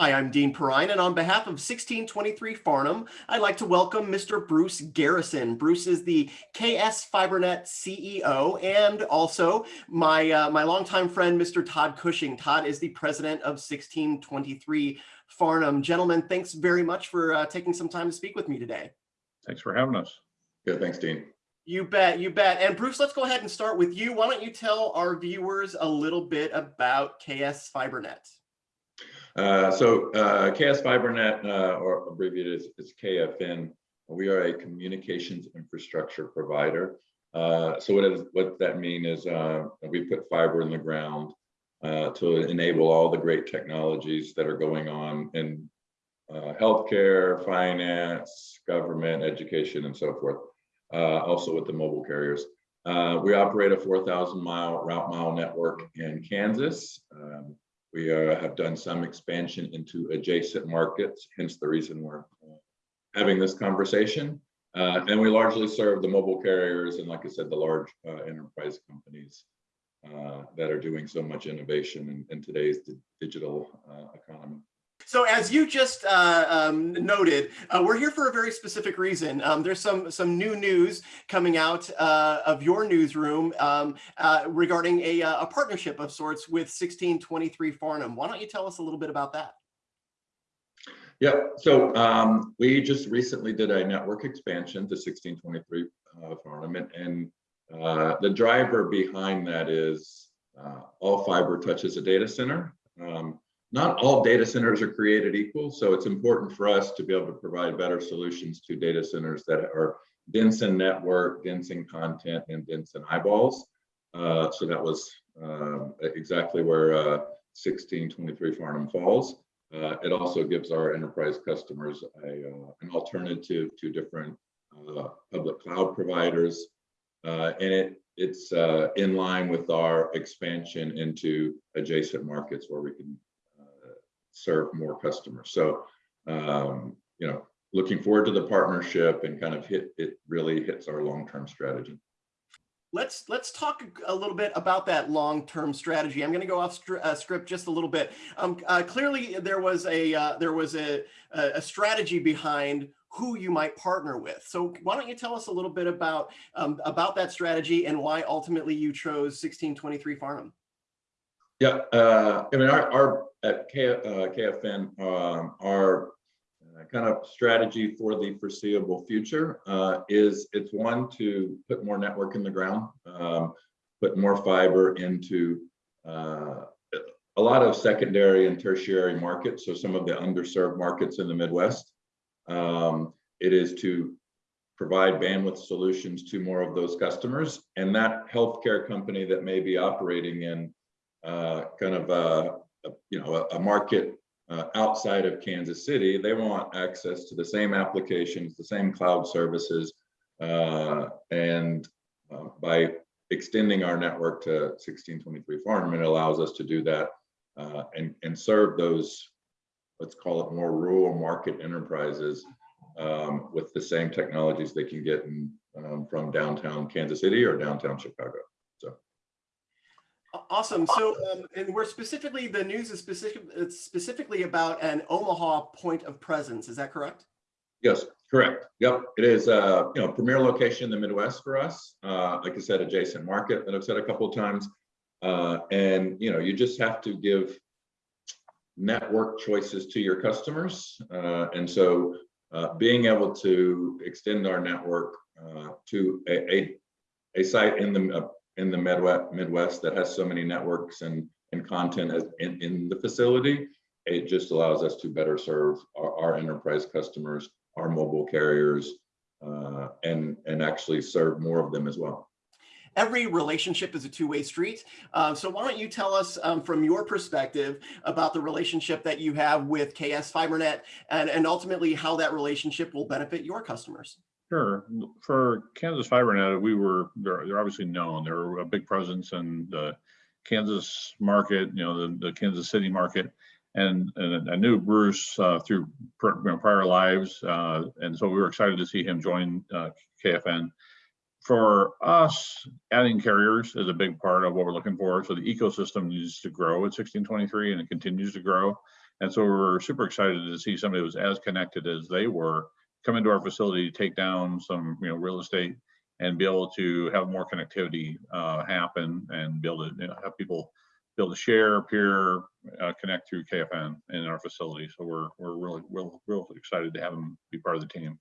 Hi, I'm Dean Perrine, and on behalf of 1623 Farnam, I'd like to welcome Mr. Bruce Garrison. Bruce is the KS FiberNet CEO and also my, uh, my longtime friend, Mr. Todd Cushing. Todd is the president of 1623 Farnam. Gentlemen, thanks very much for uh, taking some time to speak with me today. Thanks for having us. Good, thanks, Dean. You bet, you bet. And Bruce, let's go ahead and start with you. Why don't you tell our viewers a little bit about KS FiberNet? Uh, so uh, KS FiberNet, uh, or abbreviated as, KFN, we are a communications infrastructure provider. Uh, so what, is, what that mean is uh, we put fiber in the ground to enable all the great technologies that are going on in healthcare, finance, government, education, and so forth. also with the mobile carriers. we operate a 4,000 mile route mile network in Kansas. Um, we uh, have done some expansion into adjacent markets, hence the reason we're uh, having this conversation. Uh, and we largely serve the mobile carriers and, like I said, the large uh, enterprise companies uh, that are doing so much innovation in, in today's digital uh, economy. So as you just uh, um, noted, uh, we're here for a very specific reason. Um, there's some some new news coming out uh, of your newsroom um, uh, regarding a, uh, a partnership of sorts with 1623 Farnam. Why don't you tell us a little bit about that? Yeah, so um, we just recently did a network expansion to 1623 uh, Farnam, and, and the driver behind that is all fiber touches a data center. Um, not all data centers are created equal, so it's important for us to be able to provide better solutions to data centers that are dense in network, dense in content, and dense in eyeballs. Uh, so that was uh, exactly where uh, 1623 Farnam falls. Uh, it also gives our enterprise customers a, uh, an alternative to different uh, public cloud providers. and it it's in line with our expansion into adjacent markets where we can serve more customers. So, um, you know, looking forward to the partnership and kind of hit it really hits our long-term strategy. Let's let's talk a little bit about that long-term strategy. I'm going to go off uh, script just a little bit. Um, uh, clearly, there was a uh, there was a, a strategy behind who you might partner with. So why don't you tell us a little bit about um, about that strategy and why ultimately you chose 1623 Farnam? Yeah, uh, I mean, our, our at K, uh, KFN, um, our uh, kind of strategy for the foreseeable future uh, is it's one to put more network in the ground, um, put more fiber into uh, a lot of secondary and tertiary markets, so some of the underserved markets in the Midwest. Um, it is to provide bandwidth solutions to more of those customers, and that healthcare company that may be operating in uh, kind of a, a, you know a, a market uh, outside of Kansas City, they want access to the same applications, the same cloud services, uh, and uh, by extending our network to 1623 Farnam, it allows us to do that uh, and and serve those let's call it more rural market enterprises um, with the same technologies they can get in, um, from downtown Kansas City or downtown Chicago. Awesome. So, um, and we're specifically, the news is specific, it's specifically about an Omaha point of presence. Is that correct? Yes, correct. Yep, it is uh, you know, premier location in the Midwest for us. Uh, like I said, adjacent market that I've said a couple of times. Uh, and, you know, you just have to give network choices to your customers. Uh, and so uh, being able to extend our network uh, to a, a, a, site in the in the Midwest, Midwest that has so many networks and, and content in, in the facility, it just allows us to better serve our, our enterprise customers, our mobile carriers, uh, and, and actually serve more of them as well. Every relationship is a two-way street. Uh, so why don't you tell us um, from your perspective about the relationship that you have with KS FiberNet and, and ultimately how that relationship will benefit your customers? Sure. For Kansas FiberNet, we were they're, they're obviously known. They're a big presence in the Kansas market, you know, the, the Kansas City market, and, and I knew Bruce uh, through you know, prior lives, uh, and so we were excited to see him join uh, KFN. For us, adding carriers is a big part of what we're looking for. So the ecosystem needs to grow at 1623, and it continues to grow. And so we're super excited to see somebody who was as connected as they were come into our facility, to take down some, you know, real estate and be able to have more connectivity uh, happen and be able to you know, have people be able to share, peer, uh, connect through KFN in our facility. So we're we're really real real excited to have them be part of the team.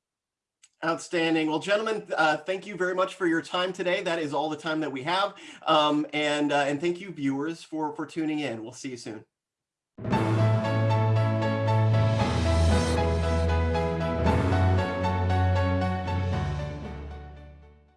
Outstanding. Well, gentlemen, uh, thank you very much for your time today. That is all the time that we have. Um, and, uh, and thank you viewers for, for tuning in. We'll see you soon.